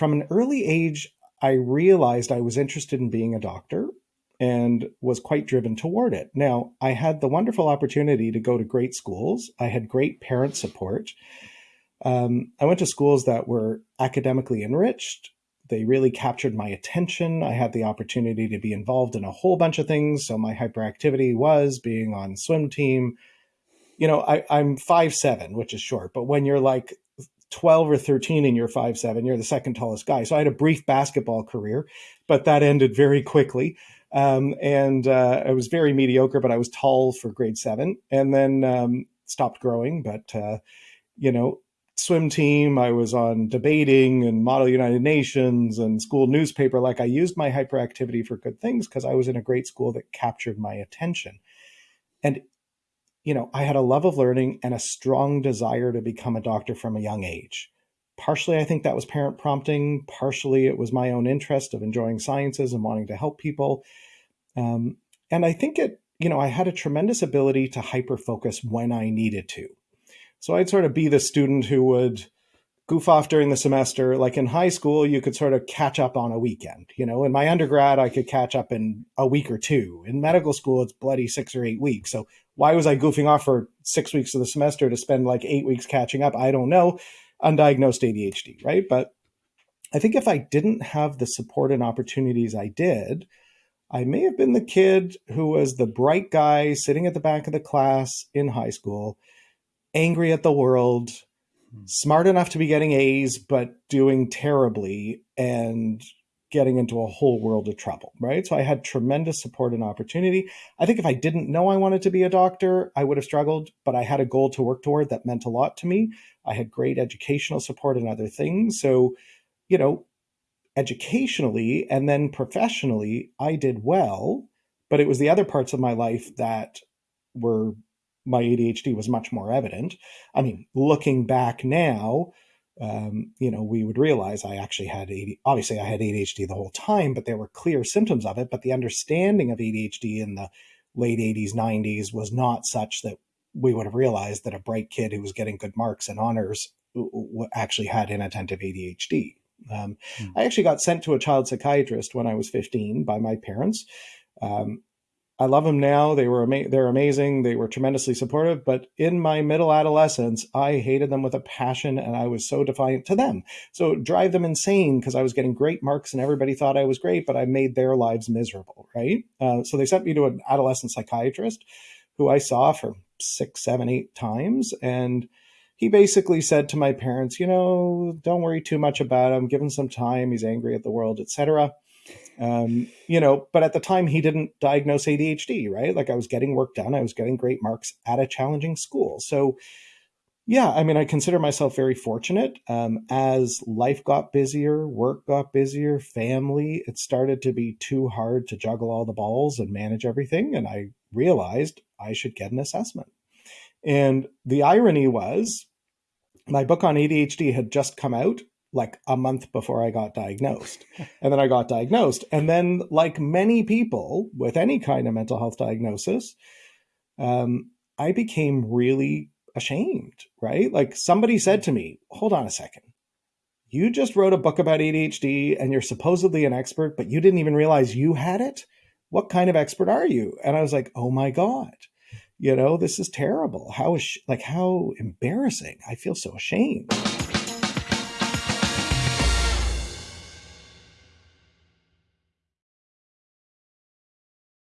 from an early age, I realized I was interested in being a doctor and was quite driven toward it. Now, I had the wonderful opportunity to go to great schools. I had great parent support. Um, I went to schools that were academically enriched. They really captured my attention. I had the opportunity to be involved in a whole bunch of things. So my hyperactivity was being on swim team. You know, I, I'm five seven, which is short, but when you're like 12 or 13 and you're five seven, you're the second tallest guy. So I had a brief basketball career, but that ended very quickly. Um, and uh, I was very mediocre, but I was tall for grade seven, and then um, stopped growing. But uh, you know, swim team, I was on debating and Model United Nations and school newspaper. Like I used my hyperactivity for good things because I was in a great school that captured my attention. And you know, I had a love of learning and a strong desire to become a doctor from a young age. Partially, I think that was parent prompting. Partially, it was my own interest of enjoying sciences and wanting to help people. Um, and I think it, you know, I had a tremendous ability to hyper focus when I needed to. So I'd sort of be the student who would goof off during the semester. Like in high school, you could sort of catch up on a weekend. You know, in my undergrad, I could catch up in a week or two. In medical school, it's bloody six or eight weeks. So why was I goofing off for six weeks of the semester to spend like eight weeks catching up? I don't know. Undiagnosed ADHD, right? But I think if I didn't have the support and opportunities I did, I may have been the kid who was the bright guy sitting at the back of the class in high school, angry at the world. Hmm. smart enough to be getting A's, but doing terribly and getting into a whole world of trouble, right? So I had tremendous support and opportunity. I think if I didn't know I wanted to be a doctor, I would have struggled, but I had a goal to work toward that meant a lot to me. I had great educational support and other things. So, you know, educationally and then professionally, I did well, but it was the other parts of my life that were my ADHD was much more evident. I mean, looking back now, um, you know, we would realize I actually had AD, obviously I had ADHD the whole time, but there were clear symptoms of it. But the understanding of ADHD in the late 80s, 90s was not such that we would have realized that a bright kid who was getting good marks and honors actually had inattentive ADHD. Um, mm. I actually got sent to a child psychiatrist when I was 15 by my parents. Um, I love them now. They were ama- they're amazing. They were tremendously supportive. But in my middle adolescence, I hated them with a passion, and I was so defiant to them. So drive them insane because I was getting great marks, and everybody thought I was great, but I made their lives miserable. Right. Uh, so they sent me to an adolescent psychiatrist, who I saw for six, seven, eight times, and he basically said to my parents, you know, don't worry too much about him. Give him some time. He's angry at the world, etc. Um, you know, but at the time he didn't diagnose ADHD, right? Like I was getting work done. I was getting great marks at a challenging school. So, yeah, I mean, I consider myself very fortunate. Um, as life got busier, work got busier, family, it started to be too hard to juggle all the balls and manage everything. And I realized I should get an assessment. And the irony was, my book on ADHD had just come out like a month before I got diagnosed. and then I got diagnosed. And then, like many people with any kind of mental health diagnosis, um, I became really ashamed, right? Like somebody said to me, hold on a second. You just wrote a book about ADHD and you're supposedly an expert, but you didn't even realize you had it? What kind of expert are you? And I was like, oh my God you know this is terrible how is like how embarrassing i feel so ashamed